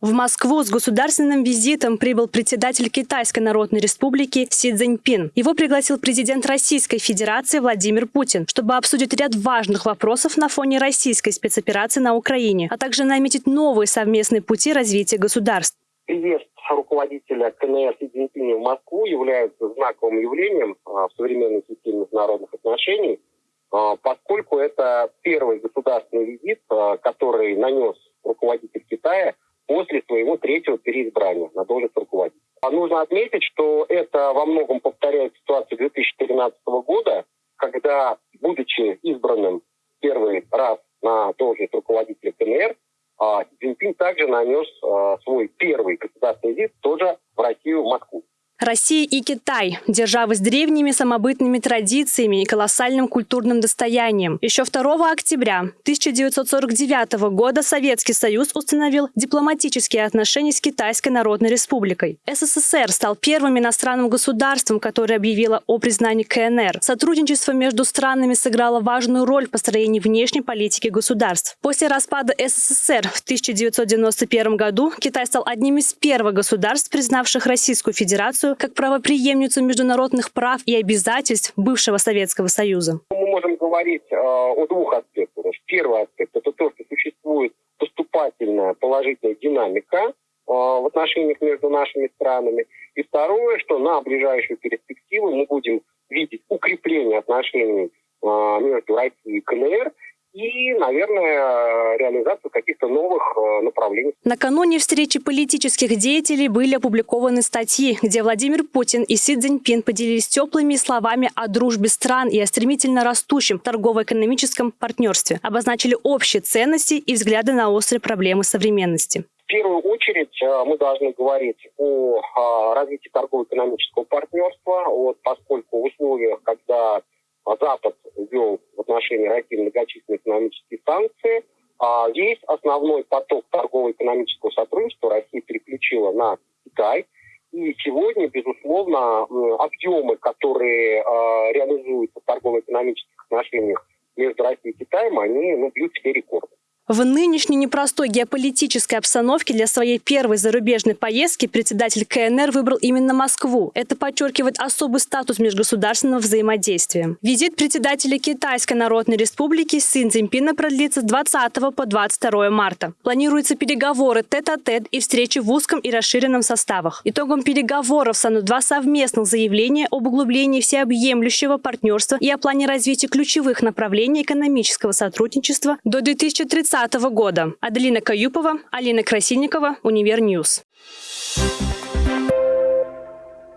В Москву с государственным визитом прибыл председатель Китайской Народной Республики Си Цзиньпин. Его пригласил президент Российской Федерации Владимир Путин, чтобы обсудить ряд важных вопросов на фоне российской спецоперации на Украине, а также наметить новые совместные пути развития государств. Приезд руководителя КНР Си Цзиньпиня в Москву является знаковым явлением а, в современной системе международных отношений, а, поскольку это первый государственный визит, а, который нанес руководитель Китая после своего третьего переизбрания на должность руководителя. А нужно отметить, что это во многом повторяет ситуацию 2013 года, когда, будучи избранным первый раз на должность руководителя КНР, а, Цзиньпин также нанес а, свой первый государственный визит тоже в Россию, в Москву. Россия и Китай – державы с древними самобытными традициями и колоссальным культурным достоянием. Еще 2 октября 1949 года Советский Союз установил дипломатические отношения с Китайской Народной Республикой. СССР стал первым иностранным государством, которое объявило о признании КНР. Сотрудничество между странами сыграло важную роль в построении внешней политики государств. После распада СССР в 1991 году Китай стал одним из первых государств, признавших Российскую Федерацию Федерацию как правоприемницу международных прав и обязательств бывшего Советского Союза? Мы можем говорить э, о двух аспектах. Первый аспект – это то, что существует поступательная положительная динамика э, в отношениях между нашими странами. И второе, что на ближайшую перспективу мы будем видеть укрепление отношений э, между Россией и КНР – и, наверное, реализацию каких-то новых э, направлений. Накануне встречи политических деятелей были опубликованы статьи, где Владимир Путин и Си Цзиньпин поделились теплыми словами о дружбе стран и о стремительно растущем торгово-экономическом партнерстве, обозначили общие ценности и взгляды на острые проблемы современности. В первую очередь э, мы должны говорить о развитии торгово-экономического партнерства, вот, поскольку в условиях, когда Запад ввел в отношении России многочисленные экономические санкции. А весь основной поток торгово-экономического сотрудничества Россия переключила на Китай. И сегодня, безусловно, объемы, которые э, реализуются в торгово-экономических отношениях между Россией и Китаем, они ну, бьют все рекорды. В нынешней непростой геополитической обстановке для своей первой зарубежной поездки председатель КНР выбрал именно Москву. Это подчеркивает особый статус межгосударственного взаимодействия. Визит председателя Китайской Народной Республики Син Цзиньпина продлится с 20 по 22 марта. Планируются переговоры тет-а-тет -тет и встречи в узком и расширенном составах. Итогом переговоров станут два совместных заявления об углублении всеобъемлющего партнерства и о плане развития ключевых направлений экономического сотрудничества до 2030 2020 года. Аделина Каюпова, Алина Красильникова, Univer News. News.